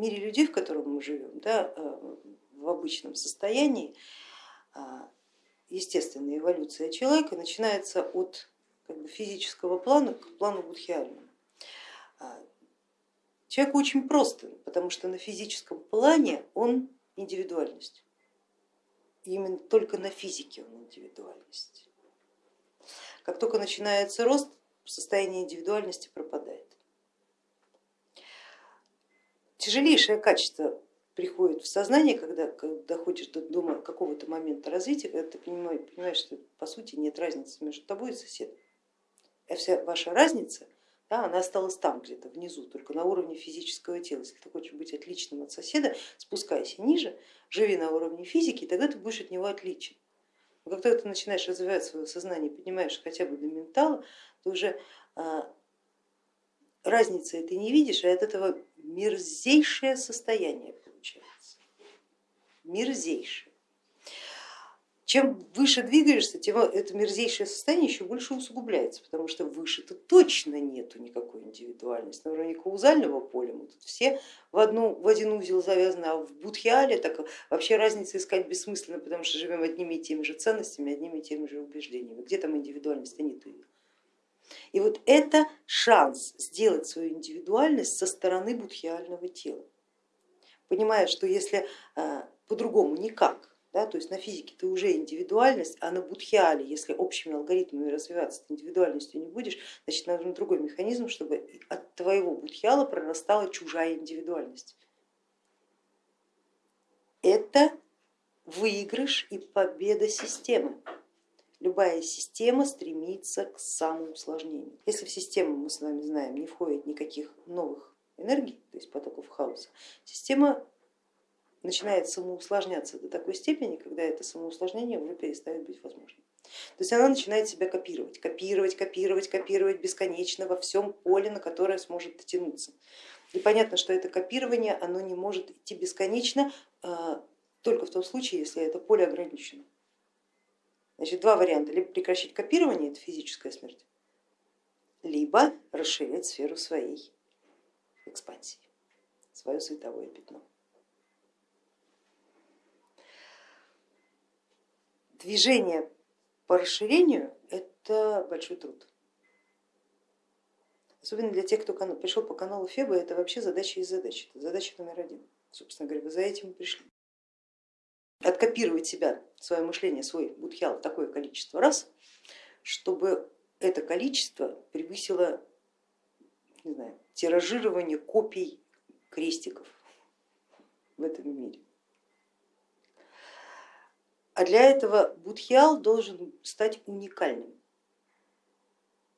мире людей, в котором мы живем, да, в обычном состоянии, естественная эволюция человека начинается от как бы, физического плана к плану будхиальному. Человек очень просто, потому что на физическом плане он индивидуальность. Именно только на физике он индивидуальность. Как только начинается рост, состояние индивидуальности пропадает. Тяжелейшее качество приходит в сознание, когда, доходишь до, до какого-то момента развития, когда ты понимаешь, понимаешь, что по сути нет разницы между тобой и соседом. А вся ваша разница, да, она осталась там где-то внизу, только на уровне физического тела. Если ты хочешь быть отличным от соседа, спускайся ниже, живи на уровне физики, и тогда ты будешь от него отличен. Но как ты начинаешь развивать свое сознание, поднимаешь хотя бы до ментала, то уже а, разницы ты не видишь, а от этого мерзейшее состояние получается. Мерзейшее. Чем выше двигаешься, тем это мерзейшее состояние еще больше усугубляется, потому что выше-то точно нету никакой индивидуальности. На уровне каузального поля мы тут все в, одну, в один узел завязаны, а в будхиале так вообще разницы искать бессмысленно, потому что живем одними и теми же ценностями, одними и теми же убеждениями. Где там индивидуальность, а нету ее. И вот это шанс сделать свою индивидуальность со стороны будхиального тела, понимая, что если э, по-другому никак, да, то есть на физике ты уже индивидуальность, а на будхиале, если общими алгоритмами развиваться ты индивидуальностью не будешь, значит нужен другой механизм, чтобы от твоего будхиала прорастала чужая индивидуальность. Это выигрыш и победа системы. Любая система стремится к самоусложнению. Если в систему, мы с вами знаем, не входит никаких новых энергий, то есть потоков хаоса, система начинает самоусложняться до такой степени, когда это самоусложнение уже перестает быть возможным. То есть она начинает себя копировать, копировать, копировать, копировать бесконечно во всем поле, на которое сможет дотянуться. И понятно, что это копирование оно не может идти бесконечно а, только в том случае, если это поле ограничено. Значит, два варианта, либо прекращать копирование, это физическая смерть, либо расширять сферу своей экспансии, свое световое пятно. движение по расширению это большой труд. Особенно для тех, кто пришел по каналу Феба, это вообще задача из задач. Это задача номер один. Собственно говоря, вы за этим пришли. Откопировать себя, свое мышление, свой будхиал такое количество раз, чтобы это количество превысило не знаю, тиражирование копий крестиков в этом мире. А для этого будхиал должен стать уникальным.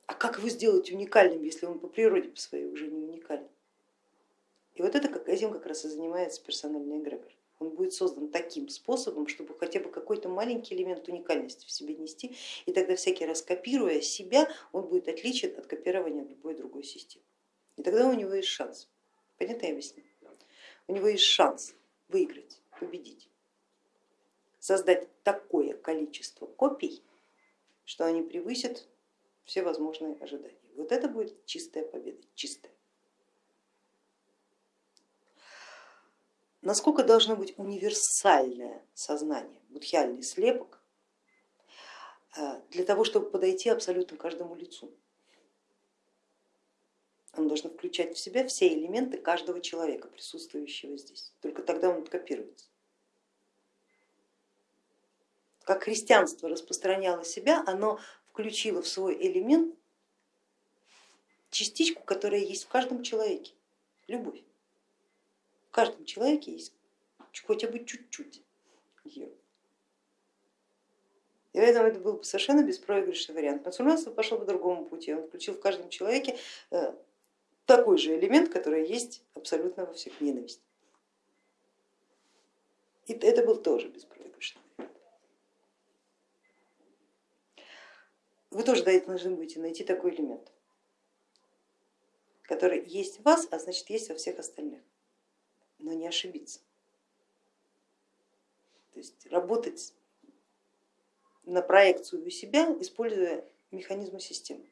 А как его сделать уникальным, если он по природе по своей уже не уникален? И вот это, этим как раз и занимается персональный эгрегор. Он будет создан таким способом, чтобы хотя бы какой-то маленький элемент уникальности в себе нести, и тогда всякий раз копируя себя, он будет отличен от копирования любой другой системы. И тогда у него есть шанс. Понятно я объясню? У него есть шанс выиграть, победить создать такое количество копий, что они превысят все возможные ожидания. Вот это будет чистая победа, чистая. Насколько должно быть универсальное сознание, будхиальный слепок, э, для того, чтобы подойти абсолютно каждому лицу. Он должен включать в себя все элементы каждого человека, присутствующего здесь. Только тогда он копируется как христианство распространяло себя, оно включило в свой элемент частичку, которая есть в каждом человеке, любовь. В каждом человеке есть хотя бы чуть-чуть ее. И поэтому это был бы совершенно беспроигрышный вариант. Мусульманство пошло по другому пути, он включил в каждом человеке э, такой же элемент, который есть абсолютно во всех ненависть. И это был тоже беспроигрышный. Вы тоже должны будете найти такой элемент, который есть в вас, а значит есть во всех остальных, ошибиться. То есть работать на проекцию себя, используя механизмы системы.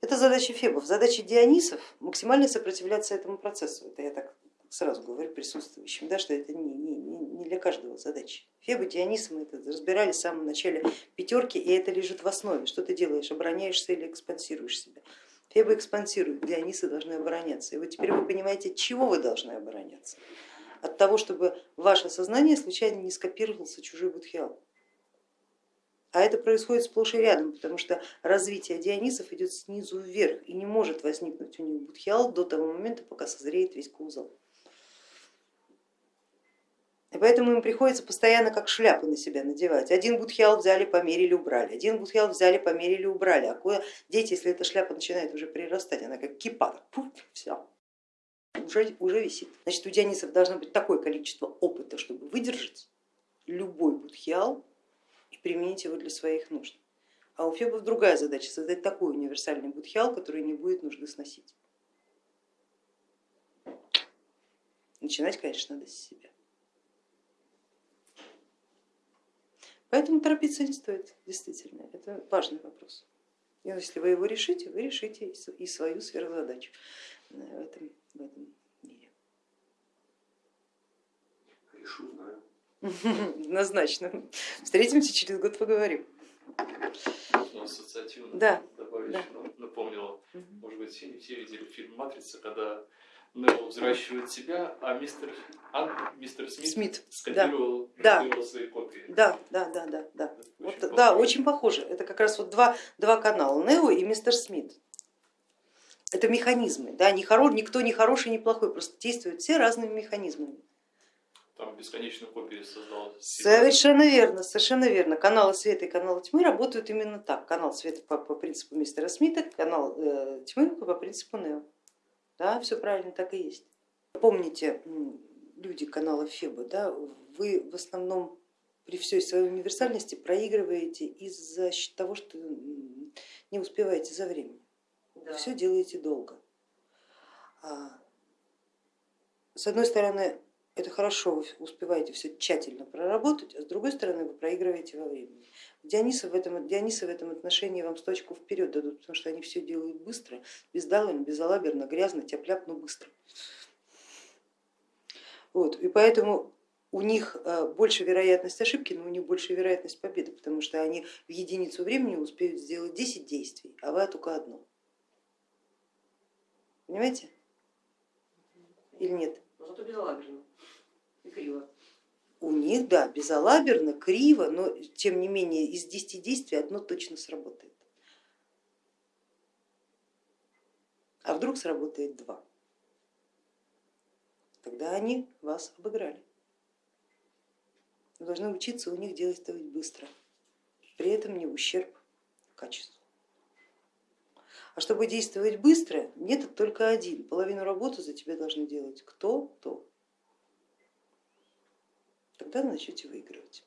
Это задача фебов. Задача дионисов максимально сопротивляться этому процессу. Это я так сразу говорю присутствующим, да, что это не, не, не для каждого задача. Феба, Дионис мы это разбирали в самом начале пятерки, и это лежит в основе. Что ты делаешь, обороняешься или экспансируешь себя? Феба экспансирует, Дионисы должны обороняться. И вот теперь вы понимаете, от чего вы должны обороняться. От того, чтобы ваше сознание случайно не скопировался чужой будхиал. А это происходит сплошь и рядом, потому что развитие Дионисов идет снизу вверх и не может возникнуть у них будхиал до того момента, пока созреет весь кузов. Поэтому им приходится постоянно как шляпы на себя надевать. Один будхиал взяли, померили, убрали, один будхиал взяли, померили, убрали. А куда дети, если эта шляпа начинает уже прирастать, она как кипа, все, уже, уже висит. Значит, у Дионисов должно быть такое количество опыта, чтобы выдержать любой будхиал и применить его для своих нужд. А у Фебов другая задача, создать такой универсальный будхиал, который не будет нужды сносить. Начинать, конечно, надо с себя. Поэтому торопиться не стоит, действительно, это важный вопрос. И если вы его решите, вы решите и свою сверхзадачу э, в этом, в этом мире. Решу, знаю. Однозначно. Встретимся через год, поговорим. Ну, ассоциативно да. добавить, да. Ну, напомнила, угу. может быть, все, все видели фильм «Матрица», когда Нео взращивает себя, а мистер, а, мистер Смит, Смит скопировал, да. свои копии. Да, да, да, да, да. Очень вот, да, очень похоже. Это как раз вот два, два канала, Нео и мистер Смит. Это механизмы, да, не хоро, никто не хороший, не плохой, просто действуют все разными механизмами. Там бесконечную копию создал. Совершенно верно, совершенно верно. Каналы света и каналы тьмы работают именно так. Канал света по, по принципу мистера Смита, канал э, тьмы по принципу Нео. Да, все правильно, так и есть. Помните, люди канала Феба, да, вы в основном при всей своей универсальности проигрываете из-за того, что не успеваете за временем. Да. Все делаете долго. А, с одной стороны, это хорошо, вы успеваете все тщательно проработать, а с другой стороны вы проигрываете во времени. Дионисы в этом, Дионисы в этом отношении вам сточку вперед дадут, потому что они все делают быстро, бездалым, безалаберно, грязно, тяп но быстро. Вот, и поэтому у них э, больше вероятность ошибки, но у них больше вероятность победы, потому что они в единицу времени успеют сделать 10 действий, а вы только одно. Понимаете? Или нет? Но зато безалаберно криво у них, да, безалаберно, криво, но тем не менее из 10 действий одно точно сработает. А вдруг сработает два? Тогда они вас обыграли. Вы должны учиться у них делать быстро, при этом не ущерб качеству. А чтобы действовать быстро, метод только один. Половину работы за тебя должны делать кто-то тогда начнете выигрывать.